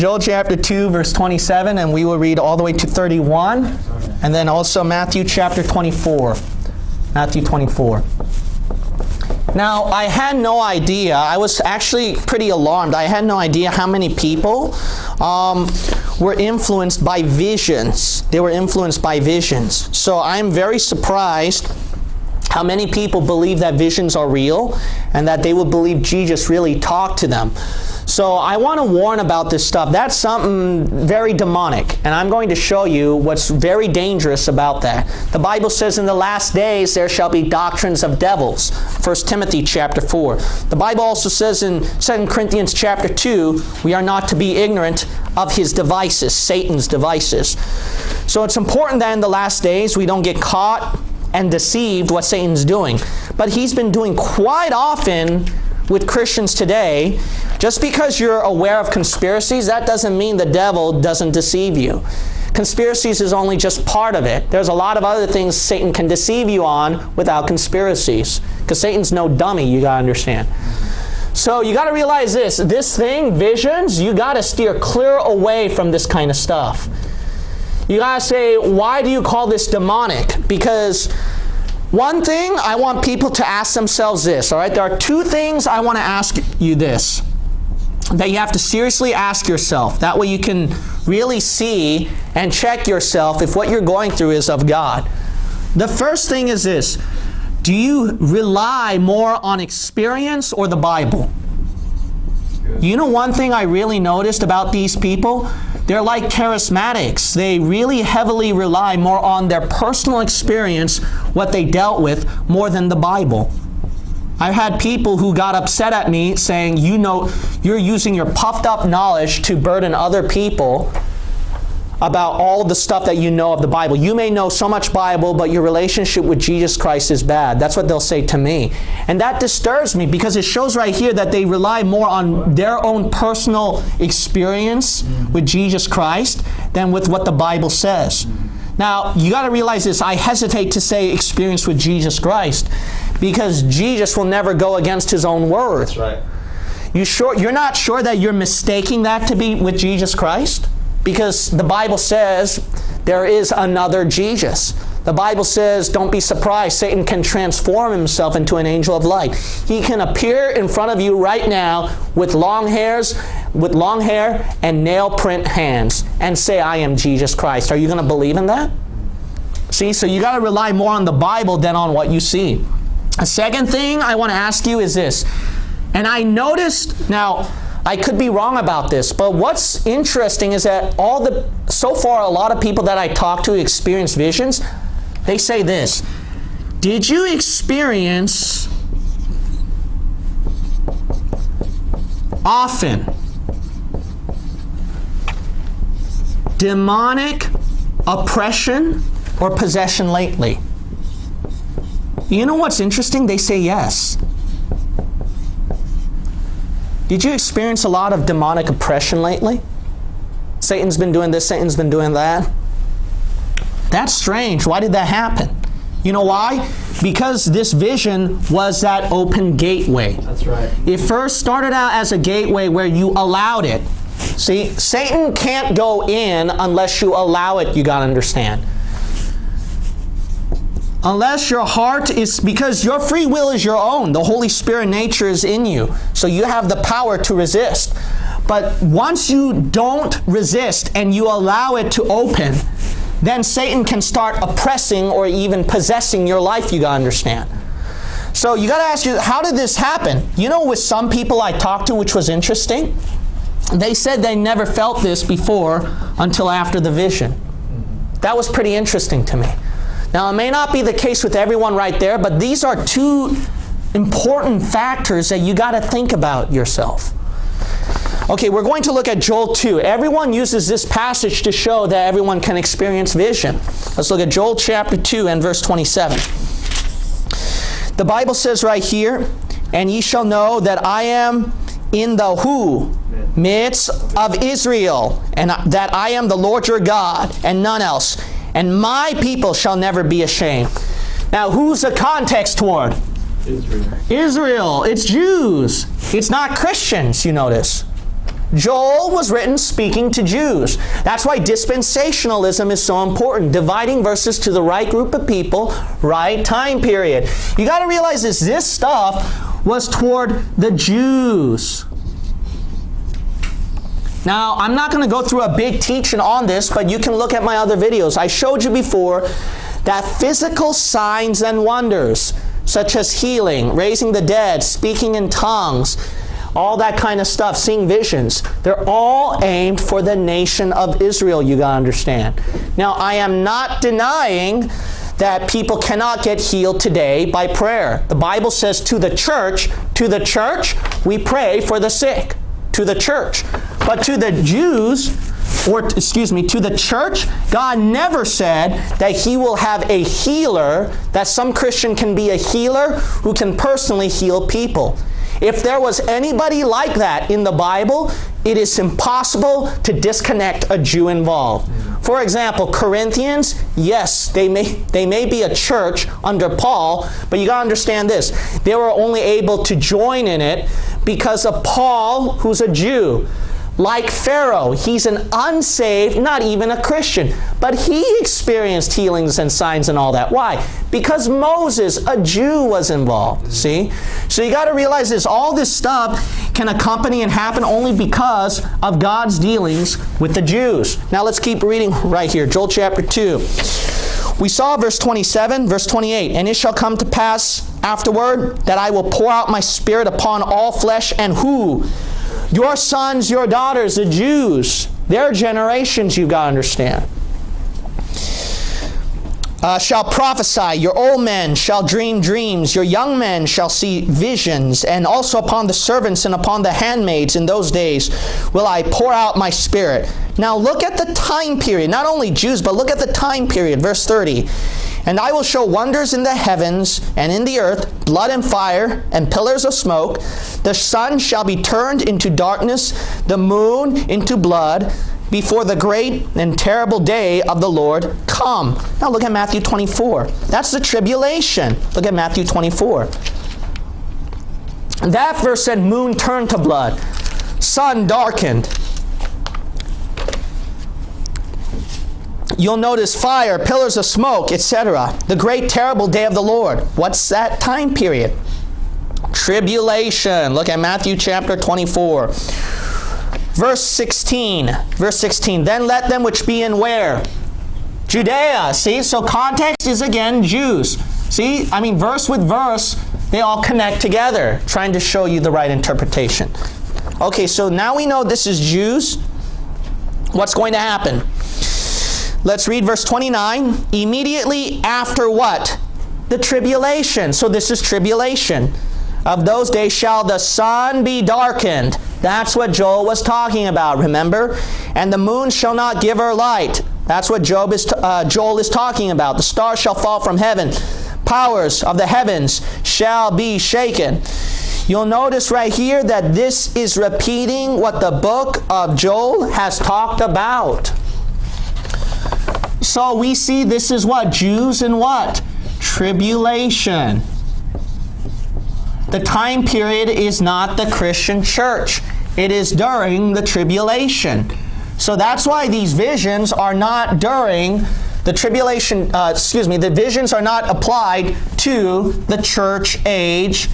Joel chapter 2, verse 27, and we will read all the way to 31, and then also Matthew chapter 24. Matthew 24. Now, I had no idea. I was actually pretty alarmed. I had no idea how many people um, were influenced by visions. They were influenced by visions. So I'm very surprised how many people believe that visions are real and that they would believe Jesus really talked to them. So I want to warn about this stuff. That's something very demonic, and I'm going to show you what's very dangerous about that. The Bible says in the last days there shall be doctrines of devils. 1 Timothy chapter 4. The Bible also says in 2 Corinthians chapter 2, we are not to be ignorant of his devices, Satan's devices. So it's important that in the last days we don't get caught and deceived what Satan's doing. But he's been doing quite often with Christians today, just because you're aware of conspiracies, that doesn't mean the devil doesn't deceive you. Conspiracies is only just part of it. There's a lot of other things Satan can deceive you on without conspiracies. Because Satan's no dummy, you got to understand. So you got to realize this. This thing, visions, you got to steer clear away from this kind of stuff. You got to say, why do you call this demonic? Because one thing I want people to ask themselves this, all right? There are two things I want to ask you this that you have to seriously ask yourself. That way you can really see and check yourself if what you're going through is of God. The first thing is this Do you rely more on experience or the Bible? You know one thing I really noticed about these people? They're like charismatics. They really heavily rely more on their personal experience, what they dealt with, more than the Bible. I've had people who got upset at me saying, you know, you're using your puffed up knowledge to burden other people about all the stuff that you know of the Bible. You may know so much Bible, but your relationship with Jesus Christ is bad. That's what they'll say to me. And that disturbs me because it shows right here that they rely more on their own personal experience with Jesus Christ than with what the Bible says. Now, you got to realize this. I hesitate to say experience with Jesus Christ because Jesus will never go against his own word. That's right. You sure you're not sure that you're mistaking that to be with Jesus Christ? Because the Bible says there is another Jesus. The Bible says, don't be surprised, Satan can transform himself into an angel of light. He can appear in front of you right now with long hairs, with long hair and nail print hands and say, I am Jesus Christ. Are you going to believe in that? See, so you got to rely more on the Bible than on what you see. A second thing I want to ask you is this. And I noticed, now, I could be wrong about this, but what's interesting is that all the, so far, a lot of people that I talk to experience visions, they say this Did you experience often demonic oppression or possession lately? You know what's interesting? They say yes. Did you experience a lot of demonic oppression lately? Satan's been doing this, Satan's been doing that. That's strange. Why did that happen? You know why? Because this vision was that open gateway. That's right. It first started out as a gateway where you allowed it. See, Satan can't go in unless you allow it, you got to understand. Unless your heart is, because your free will is your own. The Holy Spirit nature is in you. So you have the power to resist. But once you don't resist and you allow it to open, then Satan can start oppressing or even possessing your life, you gotta understand. So you gotta ask you, how did this happen? You know, with some people I talked to, which was interesting, they said they never felt this before until after the vision. That was pretty interesting to me. Now, it may not be the case with everyone right there, but these are two important factors that you got to think about yourself. Okay, we're going to look at Joel 2. Everyone uses this passage to show that everyone can experience vision. Let's look at Joel chapter 2 and verse 27. The Bible says right here, And ye shall know that I am in the who? Midst of Israel, and that I am the Lord your God, and none else and my people shall never be ashamed. Now, who's the context toward? Israel. Israel. It's Jews. It's not Christians, you notice. Joel was written speaking to Jews. That's why dispensationalism is so important, dividing verses to the right group of people, right time period. You got to realize this this stuff was toward the Jews. Now, I'm not going to go through a big teaching on this, but you can look at my other videos. I showed you before that physical signs and wonders, such as healing, raising the dead, speaking in tongues, all that kind of stuff, seeing visions, they're all aimed for the nation of Israel, you got to understand. Now, I am not denying that people cannot get healed today by prayer. The Bible says to the church, to the church, we pray for the sick. To the church. But to the Jews, or excuse me, to the church, God never said that He will have a healer, that some Christian can be a healer who can personally heal people. If there was anybody like that in the Bible, it is impossible to disconnect a Jew involved. For example, Corinthians, yes, they may, they may be a church under Paul, but you got to understand this. They were only able to join in it because of Paul, who's a Jew. Like Pharaoh, he's an unsaved, not even a Christian, but he experienced healings and signs and all that. Why? Because Moses, a Jew, was involved. See? So you got to realize this all this stuff can accompany and happen only because of God's dealings with the Jews. Now let's keep reading right here. Joel chapter 2. We saw verse 27, verse 28. And it shall come to pass afterward that I will pour out my spirit upon all flesh, and who? Your sons, your daughters, the Jews, their generations, you've got to understand. Uh, shall prophesy, your old men shall dream dreams, your young men shall see visions, and also upon the servants and upon the handmaids in those days will I pour out my spirit. Now look at the time period, not only Jews, but look at the time period, verse 30. And I will show wonders in the heavens and in the earth, blood and fire, and pillars of smoke. The sun shall be turned into darkness, the moon into blood, before the great and terrible day of the Lord come. Now look at Matthew 24. That's the tribulation. Look at Matthew 24. That verse said moon turned to blood, sun darkened. You'll notice fire, pillars of smoke, etc. The great terrible day of the Lord. What's that time period? Tribulation. Look at Matthew chapter 24. Verse 16. Verse 16. Then let them which be in where? Judea. See? So context is again Jews. See? I mean, verse with verse, they all connect together, trying to show you the right interpretation. Okay, so now we know this is Jews. What's going to happen? Let's read verse 29. Immediately after what? The tribulation. So this is tribulation. Of those days shall the sun be darkened. That's what Joel was talking about, remember? And the moon shall not give her light. That's what Job is uh, Joel is talking about. The stars shall fall from heaven. Powers of the heavens shall be shaken. You'll notice right here that this is repeating what the book of Joel has talked about. So we see this is what? Jews and what? Tribulation. The time period is not the Christian church. It is during the tribulation. So that's why these visions are not during the tribulation, uh, excuse me, the visions are not applied to the church age,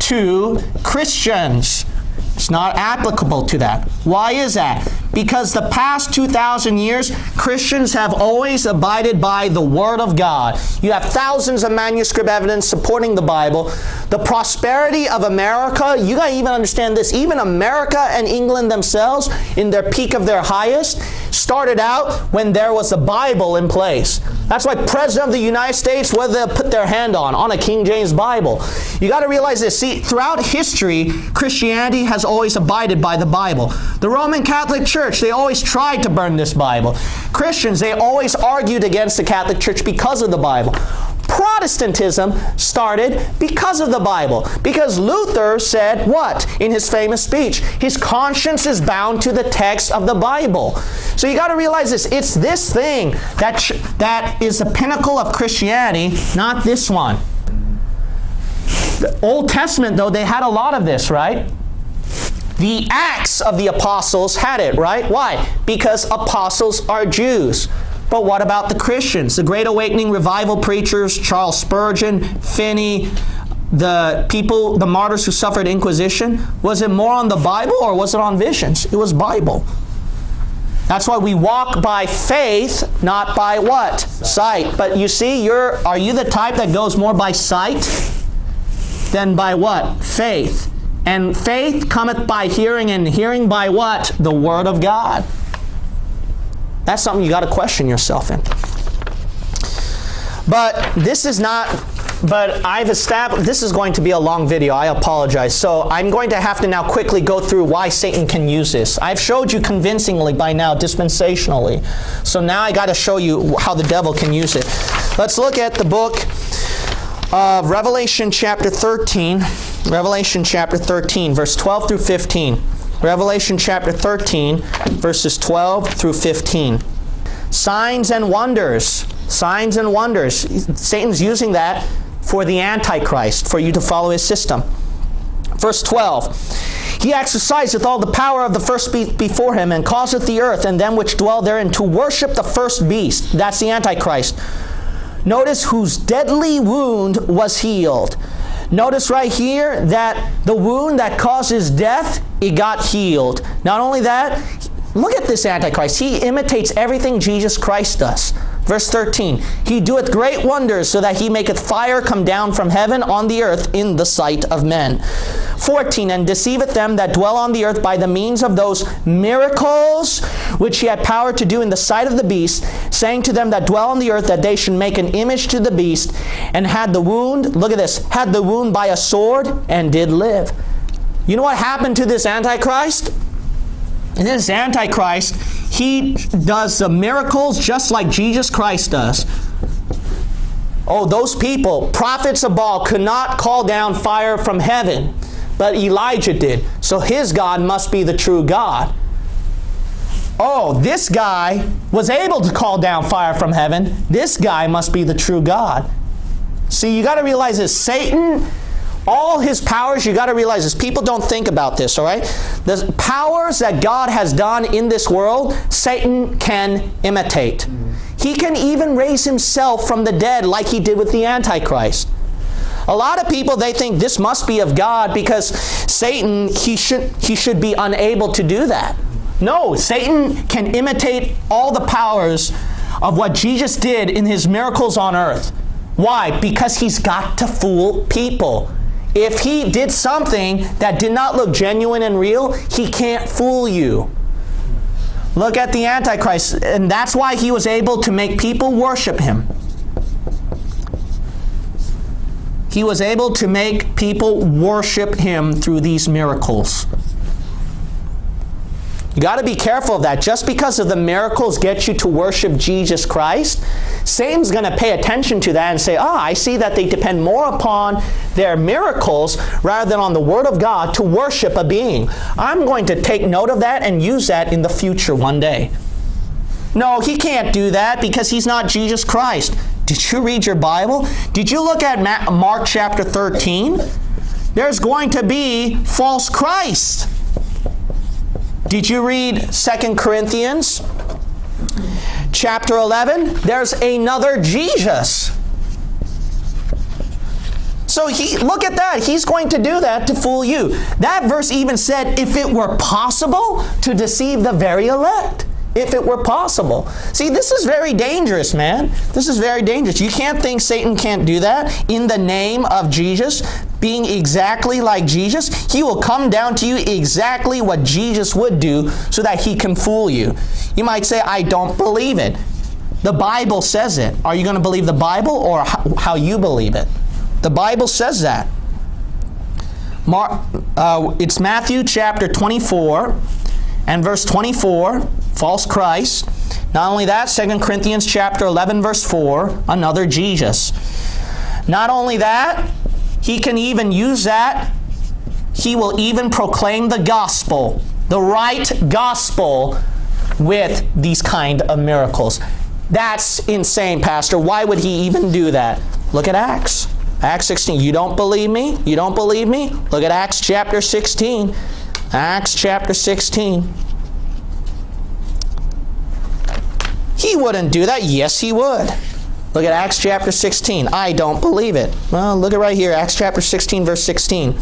to Christians. It's not applicable to that. Why is that? Because the past 2,000 years, Christians have always abided by the Word of God. You have thousands of manuscript evidence supporting the Bible. The prosperity of America, you got to even understand this, even America and England themselves, in their peak of their highest, started out when there was a Bible in place. That's why President of the United States, whether they put their hand on, on a King James Bible. You got to realize this. See, throughout history, Christianity has always abided by the Bible. The Roman Catholic Church, they always tried to burn this Bible. Christians, they always argued against the Catholic Church because of the Bible. Protestantism started because of the Bible. Because Luther said what in his famous speech? His conscience is bound to the text of the Bible. So you got to realize this. It's this thing that, that is the pinnacle of Christianity, not this one. The Old Testament, though, they had a lot of this, right? The Acts of the Apostles had it, right? Why? Because apostles are Jews. But what about the Christians? The Great Awakening revival preachers, Charles Spurgeon, Finney, the people, the martyrs who suffered Inquisition, was it more on the Bible or was it on visions? It was Bible. That's why we walk by faith, not by what? Sight. But you see, you're are you the type that goes more by sight than by what? Faith. And faith cometh by hearing, and hearing by what? The Word of God. That's something you got to question yourself in. But this is not but I've established, this is going to be a long video, I apologize. So I'm going to have to now quickly go through why Satan can use this. I've showed you convincingly by now, dispensationally. So now I got to show you how the devil can use it. Let's look at the book of Revelation chapter 13. Revelation chapter 13, verse 12 through 15. Revelation chapter 13, verses 12 through 15. Signs and wonders. Signs and wonders. Satan's using that for the Antichrist, for you to follow his system. Verse 12 He exerciseth all the power of the first beast before him, and causeth the earth and them which dwell therein to worship the first beast. That's the Antichrist. Notice whose deadly wound was healed. Notice right here that the wound that causes death, it got healed. Not only that, look at this Antichrist. He imitates everything Jesus Christ does. Verse 13, He doeth great wonders, so that he maketh fire come down from heaven on the earth in the sight of men. 14, And deceiveth them that dwell on the earth by the means of those miracles which he had power to do in the sight of the beast, saying to them that dwell on the earth that they should make an image to the beast, and had the wound, look at this, had the wound by a sword, and did live. You know what happened to this Antichrist? This Antichrist, he does the miracles just like Jesus Christ does. Oh, those people, prophets of Baal, could not call down fire from heaven, but Elijah did. So his God must be the true God. Oh, this guy was able to call down fire from heaven. This guy must be the true God. See, you got to realize that Satan all his powers, you got to realize this. People don't think about this, all right? The powers that God has done in this world, Satan can imitate. He can even raise himself from the dead like he did with the Antichrist. A lot of people they think this must be of God because Satan he should he should be unable to do that. No, Satan can imitate all the powers of what Jesus did in his miracles on earth. Why? Because he's got to fool people. If he did something that did not look genuine and real, he can't fool you. Look at the Antichrist, and that's why he was able to make people worship him. He was able to make people worship him through these miracles. You got to be careful of that. Just because of the miracles get you to worship Jesus Christ, Satan's going to pay attention to that and say, ah, I see that they depend more upon their miracles rather than on the Word of God to worship a being. I'm going to take note of that and use that in the future one day. No, he can't do that because he's not Jesus Christ. Did you read your Bible? Did you look at Mark chapter 13? There's going to be false Christ. Did you read Second Corinthians chapter 11? There's another Jesus. So he look at that. He's going to do that to fool you. That verse even said if it were possible to deceive the very elect if it were possible. See, this is very dangerous, man. This is very dangerous. You can't think Satan can't do that in the name of Jesus, being exactly like Jesus. He will come down to you exactly what Jesus would do so that he can fool you. You might say, I don't believe it. The Bible says it. Are you going to believe the Bible or how you believe it? The Bible says that. Mar- uh, it's Matthew chapter 24 and verse 24, false Christ. Not only that, 2 Corinthians chapter 11 verse 4, another Jesus. Not only that, he can even use that. He will even proclaim the gospel, the right gospel with these kind of miracles. That's insane, Pastor. Why would he even do that? Look at Acts. Acts 16. You don't believe me? You don't believe me? Look at Acts chapter 16. Acts chapter 16. He wouldn't do that. Yes, he would. Look at Acts chapter 16. I don't believe it. Well, look at right here, Acts chapter 16, verse 16.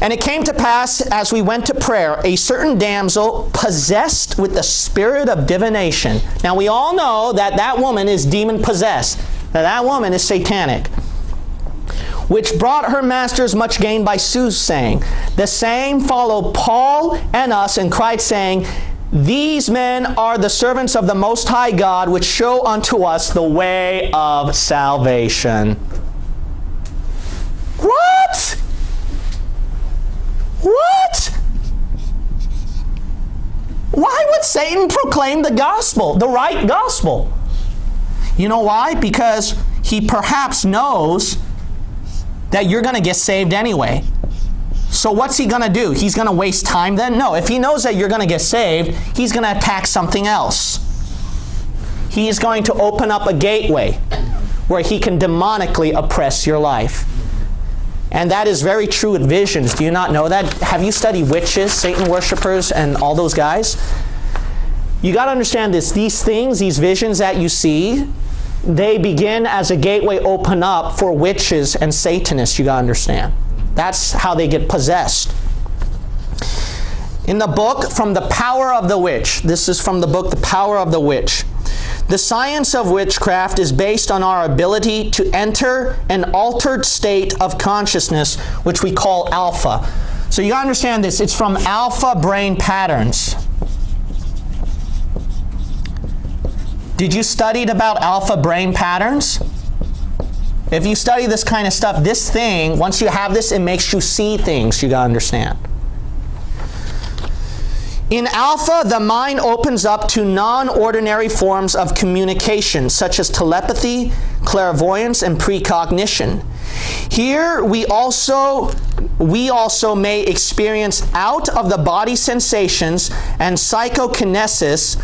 And it came to pass as we went to prayer, a certain damsel possessed with the spirit of divination. Now we all know that that woman is demon possessed. That that woman is satanic. Which brought her masters much gain by soothsaying. The same followed Paul and us and cried, saying, these men are the servants of the Most High God, which show unto us the way of salvation. What? What? Why would Satan proclaim the gospel, the right gospel? You know why? Because he perhaps knows that you're going to get saved anyway. So what's he going to do? He's going to waste time then? No. If he knows that you're going to get saved, he's going to attack something else. He is going to open up a gateway where he can demonically oppress your life. And that is very true with visions. Do you not know that? Have you studied witches, Satan worshippers, and all those guys? You got to understand this. These things, these visions that you see, they begin as a gateway open up for witches and Satanists, you got to understand. That's how they get possessed. In the book, From the Power of the Witch, this is from the book, The Power of the Witch. The science of witchcraft is based on our ability to enter an altered state of consciousness, which we call alpha. So you understand this, it's from alpha brain patterns. Did you study about alpha brain patterns? If you study this kind of stuff, this thing, once you have this, it makes you see things, you gotta understand. In alpha, the mind opens up to non-ordinary forms of communication, such as telepathy, clairvoyance, and precognition. Here, we also we also may experience out of the body sensations and psychokinesis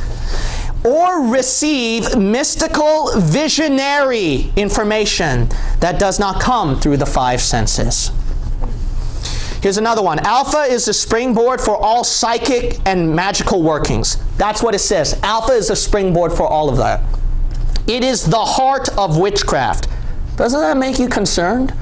or receive mystical visionary information that does not come through the five senses. Here's another one. Alpha is the springboard for all psychic and magical workings. That's what it says. Alpha is the springboard for all of that. It is the heart of witchcraft. Doesn't that make you concerned?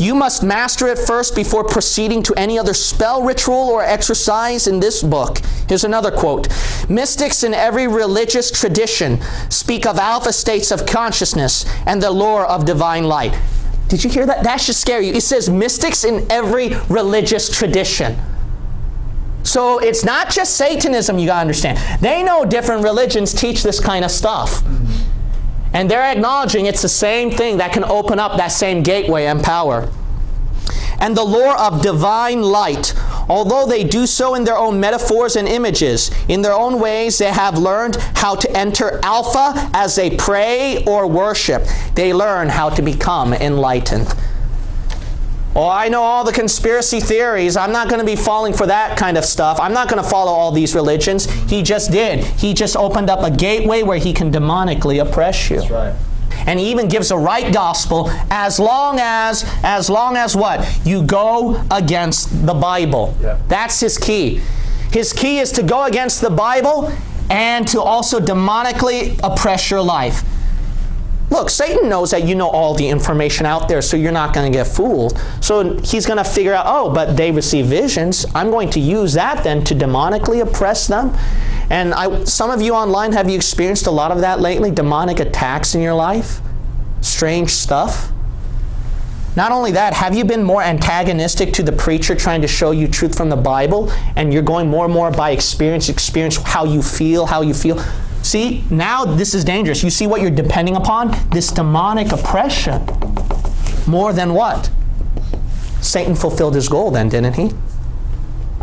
You must master it first before proceeding to any other spell, ritual, or exercise in this book. Here's another quote. Mystics in every religious tradition speak of alpha states of consciousness and the lore of divine light. Did you hear that? That should scare you. It says mystics in every religious tradition. So it's not just Satanism, you gotta understand. They know different religions teach this kind of stuff. And they're acknowledging it's the same thing that can open up that same gateway and power. And the lore of divine light, although they do so in their own metaphors and images, in their own ways they have learned how to enter alpha as they pray or worship. They learn how to become enlightened. Oh, I know all the conspiracy theories. I'm not going to be falling for that kind of stuff. I'm not going to follow all these religions. He just did. He just opened up a gateway where he can demonically oppress you. That's right. And he even gives a right gospel as long as, as long as what? You go against the Bible. Yeah. That's his key. His key is to go against the Bible and to also demonically oppress your life. Look, Satan knows that you know all the information out there, so you're not going to get fooled. So he's going to figure out, oh, but they receive visions. I'm going to use that then to demonically oppress them. And I, some of you online, have you experienced a lot of that lately? Demonic attacks in your life? Strange stuff? Not only that, have you been more antagonistic to the preacher trying to show you truth from the Bible and you're going more and more by experience, experience how you feel, how you feel? See, now this is dangerous. You see what you're depending upon? This demonic oppression. More than what? Satan fulfilled his goal then, didn't he?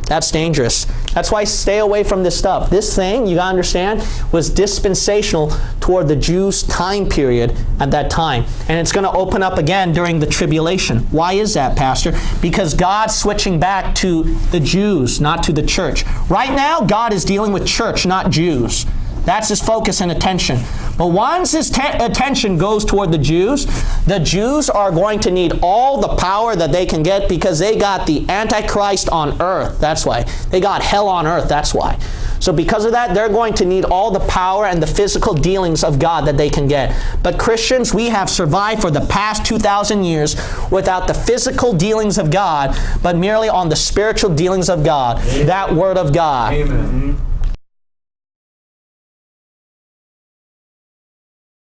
That's dangerous. That's why stay away from this stuff. This thing, you gotta understand, was dispensational toward the Jews' time period at that time. And it's gonna open up again during the tribulation. Why is that, Pastor? Because God's switching back to the Jews, not to the church. Right now, God is dealing with church, not Jews. That's his focus and attention. But once his attention goes toward the Jews, the Jews are going to need all the power that they can get because they got the Antichrist on earth. That's why. They got hell on earth. That's why. So, because of that, they're going to need all the power and the physical dealings of God that they can get. But Christians, we have survived for the past 2,000 years without the physical dealings of God, but merely on the spiritual dealings of God, that Word of God. Amen.